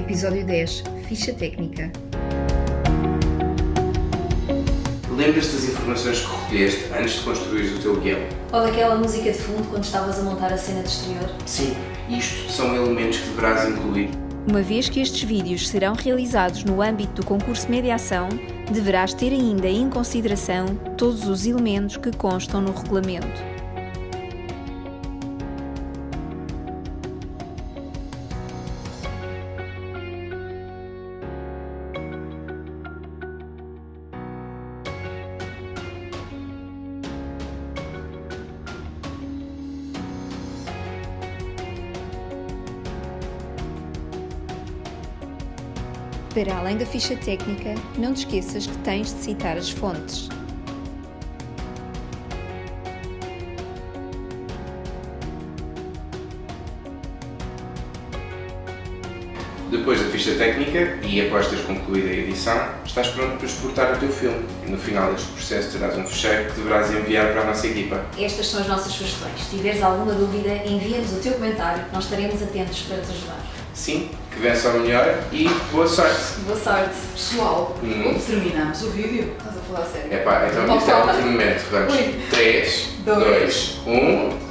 Episódio 10 Ficha Técnica. Lembras-te das informações que recolheste antes de construir o teu guião? Ou daquela música de fundo quando estavas a montar a cena de exterior? Sim, isto são elementos que deverás incluir. Uma vez que estes vídeos serão realizados no âmbito do concurso de mediação, deverás ter ainda em consideração todos os elementos que constam no regulamento. Para além da ficha técnica, não te esqueças que tens de citar as fontes. Depois da ficha técnica e após teres concluído a edição, estás pronto para exportar o teu filme. No final deste processo terás um fecheiro que deverás enviar para a nossa equipa. Estas são as nossas sugestões. Se tiveres alguma dúvida, envia-nos o teu comentário, nós estaremos atentos para te ajudar. Sim, que vença o melhor e boa sorte! Boa sorte! Pessoal, Hum. terminamos o vídeo? Estás a falar sério? Epá, então isto é o último momento. Vamos. Ui. 3, Dois. 2, 1.